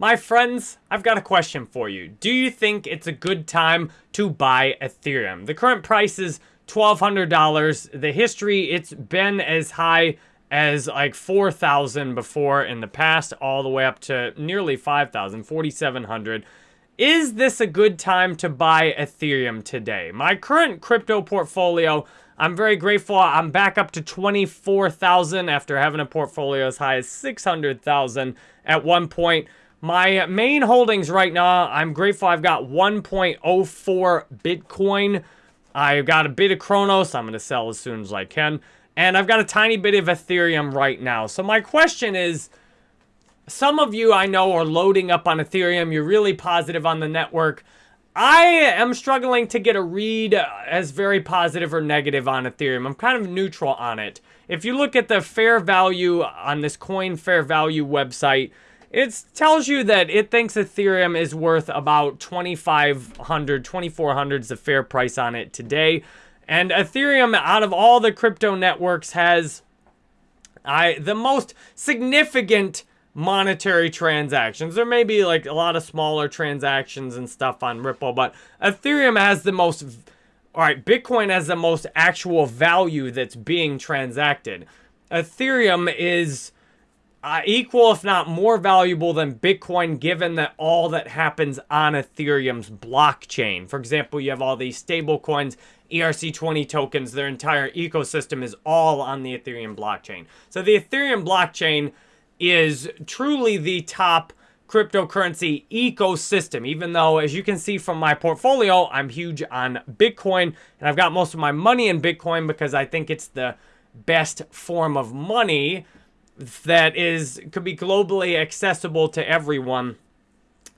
My friends, I've got a question for you. Do you think it's a good time to buy Ethereum? The current price is $1,200. The history, it's been as high as like 4,000 before in the past, all the way up to nearly 5,000, 4,700. Is this a good time to buy Ethereum today? My current crypto portfolio, I'm very grateful. I'm back up to 24,000 after having a portfolio as high as 600,000 at one point. My main holdings right now, I'm grateful I've got 1.04 Bitcoin. I've got a bit of Cronos. I'm going to sell as soon as I can. And I've got a tiny bit of Ethereum right now. So my question is, some of you I know are loading up on Ethereum. You're really positive on the network. I am struggling to get a read as very positive or negative on Ethereum. I'm kind of neutral on it. If you look at the fair value on this coin fair value website, it tells you that it thinks Ethereum is worth about 2500 2400 is the fair price on it today. And Ethereum, out of all the crypto networks, has I the most significant monetary transactions. There may be like a lot of smaller transactions and stuff on Ripple, but Ethereum has the most, all right, Bitcoin has the most actual value that's being transacted. Ethereum is uh, equal, if not more valuable than Bitcoin, given that all that happens on Ethereum's blockchain. For example, you have all these stable coins, ERC20 tokens, their entire ecosystem is all on the Ethereum blockchain. So the Ethereum blockchain is truly the top cryptocurrency ecosystem, even though, as you can see from my portfolio, I'm huge on Bitcoin, and I've got most of my money in Bitcoin because I think it's the best form of money that is could be globally accessible to everyone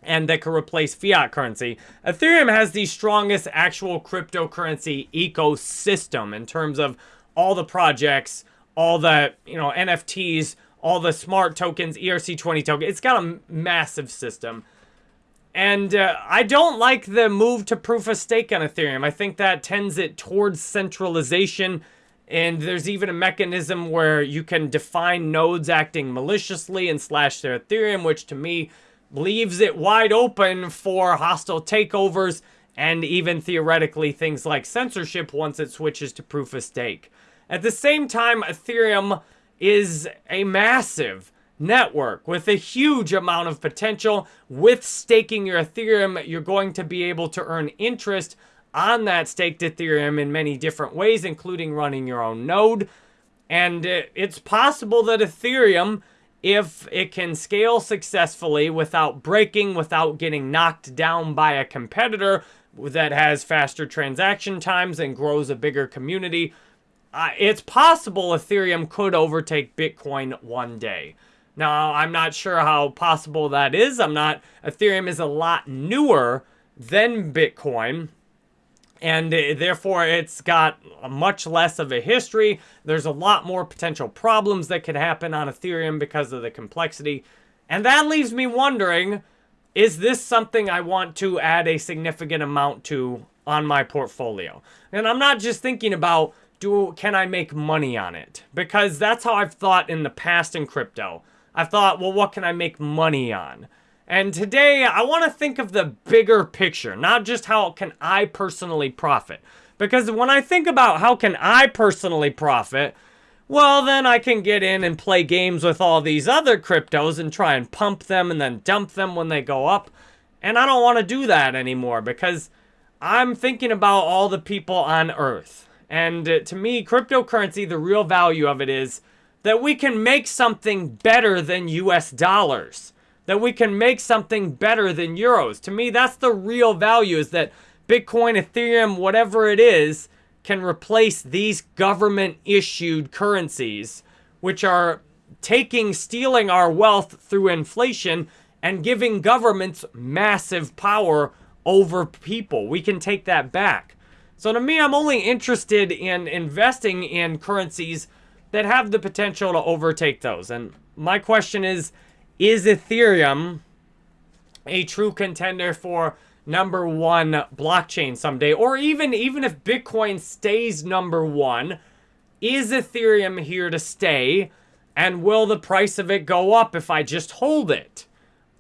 and that could replace fiat currency. Ethereum has the strongest actual cryptocurrency ecosystem in terms of all the projects, all the, you know, NFTs, all the smart tokens, ERC20 token. It's got a massive system. And uh, I don't like the move to proof of stake on Ethereum. I think that tends it towards centralization and there's even a mechanism where you can define nodes acting maliciously and slash their Ethereum, which to me leaves it wide open for hostile takeovers and even theoretically things like censorship once it switches to proof of stake. At the same time, Ethereum is a massive network with a huge amount of potential. With staking your Ethereum, you're going to be able to earn interest on that staked Ethereum in many different ways, including running your own node. And it's possible that Ethereum, if it can scale successfully without breaking, without getting knocked down by a competitor that has faster transaction times and grows a bigger community, uh, it's possible Ethereum could overtake Bitcoin one day. Now, I'm not sure how possible that is. I'm not, Ethereum is a lot newer than Bitcoin and uh, therefore it's got much less of a history. There's a lot more potential problems that could happen on Ethereum because of the complexity. And that leaves me wondering, is this something I want to add a significant amount to on my portfolio? And I'm not just thinking about, do can I make money on it? Because that's how I've thought in the past in crypto. I've thought, well, what can I make money on? And today, I want to think of the bigger picture, not just how can I personally profit. Because when I think about how can I personally profit, well, then I can get in and play games with all these other cryptos and try and pump them and then dump them when they go up. And I don't want to do that anymore because I'm thinking about all the people on Earth. And uh, to me, cryptocurrency, the real value of it is that we can make something better than US dollars that we can make something better than euros. To me, that's the real value is that Bitcoin, Ethereum, whatever it is, can replace these government issued currencies, which are taking, stealing our wealth through inflation and giving governments massive power over people. We can take that back. So to me, I'm only interested in investing in currencies that have the potential to overtake those. And my question is, is Ethereum a true contender for number one blockchain someday? Or even, even if Bitcoin stays number one, is Ethereum here to stay? And will the price of it go up if I just hold it?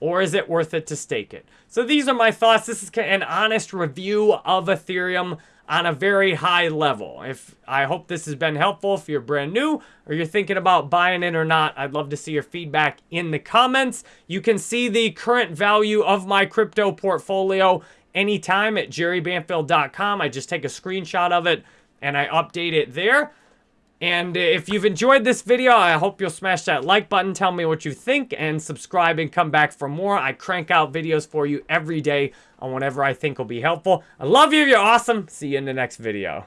or is it worth it to stake it? So these are my thoughts. This is an honest review of Ethereum on a very high level. If I hope this has been helpful if you're brand new or you're thinking about buying it or not, I'd love to see your feedback in the comments. You can see the current value of my crypto portfolio anytime at jerrybanfield.com. I just take a screenshot of it and I update it there. And if you've enjoyed this video, I hope you'll smash that like button, tell me what you think, and subscribe and come back for more. I crank out videos for you every day on whatever I think will be helpful. I love you. You're awesome. See you in the next video.